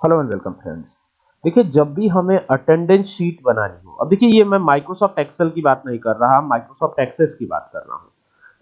Hello and welcome friends देखिए, जब भी हमें अटेंडेंस शीट बनानी हो, अब देखिए, ये मैं माइक्रोसॉफ्ट एक्सेल की बात नहीं कर रहा माइक्रोसॉफ्ट एक्सेस की बात कर रहा हूँ।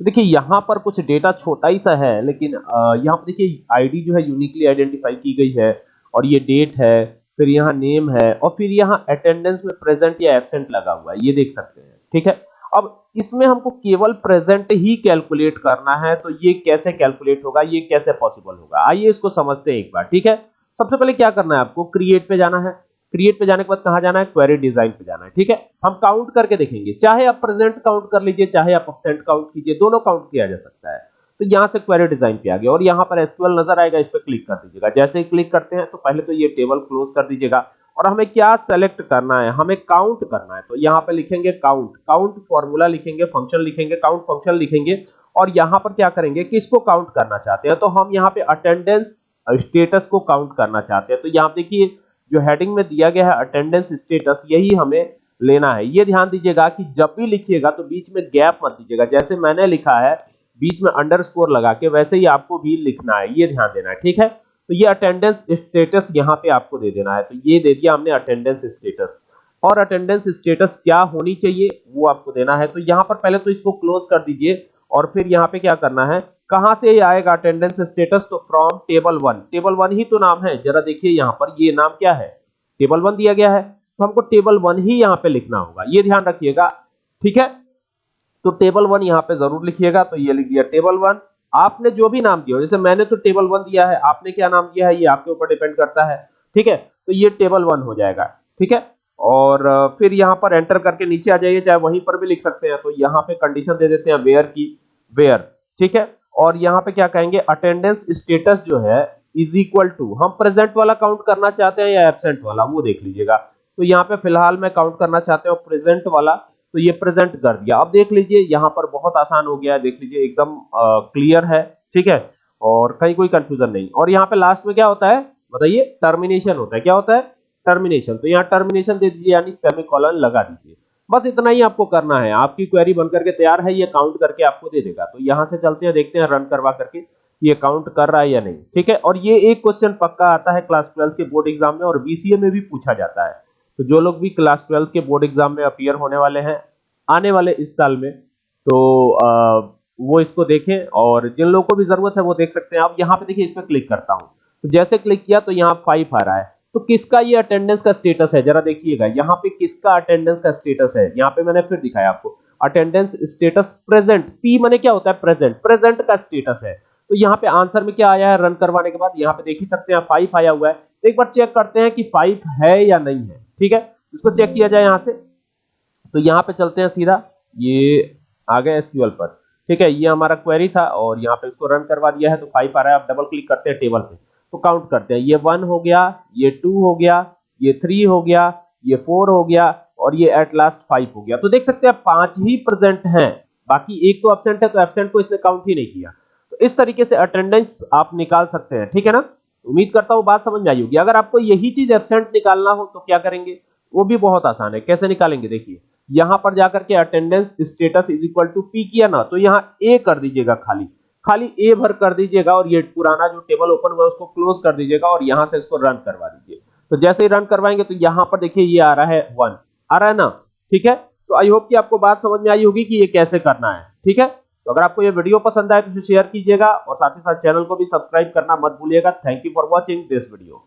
तो देखिए, यहाँ पर कुछ डेटा छोटा ही सा है, लेकिन यहाँ पर देखिए आईडी जो है यूनिकली आइडेंटिफाई की गई है, और ये डेट है, फिर यहाँ नेम है, और फिर यहाँ अटेंडेंस में प्रेजेंट या एबसेंट लगा हुआ है, ये देख सकते हैं, ठीक है? अब इसमें हमको केवल प्रेजेंट ही कैलकुलेट करना है तो ये कैसे कैलकुलेट होगा, ये कैसे पॉसिबल होगा? आइए इसको समझते हैं एक बार, ठीक है? सबसे पहले क्या करना है आपको? क्रिएट पे जाना है। क्रिएट पे जाने के बाद कहाँ जाना है? क्वेरी डिज़ाइन पे जाना है, ठीक है? हम काउंट करके देखेंगे। चाहे आप प्रेजेंट काउंट कर लीजिए, चाहे आप एब्सेंट काउंट कीजिए, दोनों काउंट किया जा सकता है। तो यहाँ से क्वेरी डिज़ाइन पे आ गया और यहाँ पर एसक्यूएल नज़र आएगा, इस पर क्लिक कर दीजिएगा। जैसे ही क्लिक करते हैं तो पहले तो ये टेबल क्लोज कर दीजिएगा और हमें क्या सेलेक्ट करना है? हमें काउंट करना है। तो यहाँ पे लिखेंगे काउंट काउंट फॉर्मूला लिखेंगे फ़ंक्शन लिखेंगे काउंट फ़ंक्शन लिखेंगे और यहाँ पर क्या करेंगे किसको काउंट करना चाहते हैं। तो हम यहाँ पे अटेंडेंस स्टेटस को काउंट करना चाहते हैं। तो यहाँ देखिए, जो हेडिंग में दिया गया है अटेंडेंस स्टेटस यही हमें लेना है। ये ध्यान दीजिएगा कि जब भी लिखिएगा तो बीच में गैप मत दीजिएगा। जैसे मैंने लिखा है, बीच में अंडरस्कोर लगा के वैसे ही आपको भी लिखना है। ये ध्यान देना है, ठीक है? तो ये अटेंडेंस स्टेटस यहाँ पे आपको दे देना है। तो ये दे दिया हमने अटेंडेंस स्टेटस और अटेंडेंस स्टेटस क्या होनी चाहिए, वो आपको देना है। तो यहाँ पर पहले तो इसको क्लोज कर दीजिए और फिर यहाँ पे क्या करना है कहाँ से आएगा अटेंडेंस स्टेटस तो from table one table one ही तो नाम है। जरा देखिए यहाँ पर ये नाम क्या है? टेबल वन दिया गया है। तो हमको टेबल वन ही यहाँ पे लिखना होगा। ये ध्यान रखिएगा। ठीक है? तो टेबल वन यहाँ पे ज़रूर लिखिएगा। तो ये लिख दिया टेबल वन आपने जो भी नाम दिया जैसे मैंने तो टेबल वन दिया है। आपने क्या नाम दिया है? ये आपके ऊपर डिपेंड करता है। ठीक है? तो ये टेबल वन हो जाएगा। ठीक है? और फिर यहाँ पर एंटर करके नीचे आ जाइए। चाहे वहीं पर भी लिख सकते हैं। तो यहाँ पे कंडीशन दे देते हैं वेयर की। वेयर ठीक है? और यहाँ पे क्या कहेंगे अटेंडेंस स्टेटस जो है इज़ इक्वल टू हम प्रेजेंट वाला काउंट करना चाहते हैं या एबसेंट वाला, वो देख लीजिएगा। तो यहाँ पे फ़िलहाल मैं काउंट करना चाहते हूँ प्रेजेंट वाला तो ये प्रेजेंट कर दिया। अब देख लीजिए, यहाँ पर बहुत आसान हो गया है, देख लीजिए, एकदम क्लियर है, ठीक है? और कहीं कोई कंफ्यूजन नहीं। और यहाँ पे लास्ट में क्या होता है, बताइए टर्मिनेशन होता है। क्या होता है? टर्मिनेशन तो यहाँ टर्मिनेशन दे दीजिए, यानी सेमीकोलन लगा दीजिए। बस इतना ही आपको करना है। आपकी क्वेरी बनकर के तैयार है ये काउंट करके आपको दे देगा। तो यहाँ से चलते हैं देखते हैं रन करवा करके ये काउंट कर रहा है या नहीं। ठीक है? और ये एक क्वेश्चन पक्का आता है क्लास ट्वेल्थ के बोर्ड एग्ज़ाम में और बीसीए में भी पूछा जाता है। तो जो लोग भी क्लास ट्वेल्थ के बोर्ड एग्ज़ाम में अपियर होने वाले हैं आने वाले इस साल में तो आ, वो इसको देखें और जिन लोगों को भी ज़रूरत है वो देख सकते हैं। आप यहाँ पे देखिए इस पर क्लिक करता हूँ। तो जैसे क्लिक किया तो यहाँ फाइव आ रहा है। तो किसका ये अटेंडेंस का स्टेटस है? जरा देखिएगा, यहाँ पे किसका अटेंडेंस का स्टेटस है? यहाँ पे मैंने फिर दिखाया आपको। अटेंडेंस स्टेटस प्रेजेंट पी माने क्या होता है? प्रेजेंट प्रेजेंट का स्टेटस है। तो यहाँ पे आंसर में क्या आया है? रन करवाने के बाद यहाँ पे देख ही सकते हैं फाइव आया हुआ है। एक बार चेक करते हैं कि फाइव है या नहीं है, ठीक है? इसको चेक किया जाए यहाँ से। तो यहाँ पे चलते हैं सीधा, ये आ गए एसक्यूएल पर, ठीक है? ये हमारा क्वेरी था और यहाँ पे इसको रन करवा दिया है तो फाइव आ रहा है। आप डबल क्लिक करते हैं टेबल पे। तो काउंट करते हैं। ये वन हो गया, ये टू हो गया, ये थ्री हो गया, ये फोर हो गया और ये एट लास्ट फाइव हो गया। तो देख सकते हैं पाँच ही प्रेजेंट हैं, बाकी एक तो एबसेंट है तो एबसेंट को इसने काउंट ही नहीं किया। तो इस तरीके से अटेंडेंस आप निकाल सकते हैं, ठीक है ना? उम्मीद करता हूँ बात समझ में आई होगी। अगर आपको यही चीज़ एबसेंट निकालना हो तो क्या करेंगे? वो भी बहुत आसान है। कैसे निकालेंगे? देखिए, यहाँ पर जाकर के attendance status is equal to P किया ना तो यहाँ ए कर दीजिएगा खाली। खाली ए भर कर दीजिएगा और ये पुराना जो टेबल ओपन हुआ उसको क्लोज कर दीजिएगा और यहाँ से इसको रन करवा दीजिए। तो जैसे ही रन करवाएँगे तो यहाँ पर देखिए ये आ रहा है वन आ रहा है ना? ठीक है? तो आई होप कि आपको बात समझ में आई होगी कि ये कैसे करना है। ठीक है? तो अगर आपको ये वीडियो पसंद आए तो शेयर कीजिएगा और साथ ही साथ चैनल को भी सब्सक्राइब करना मत भूलिएगा। Thank you for watching this video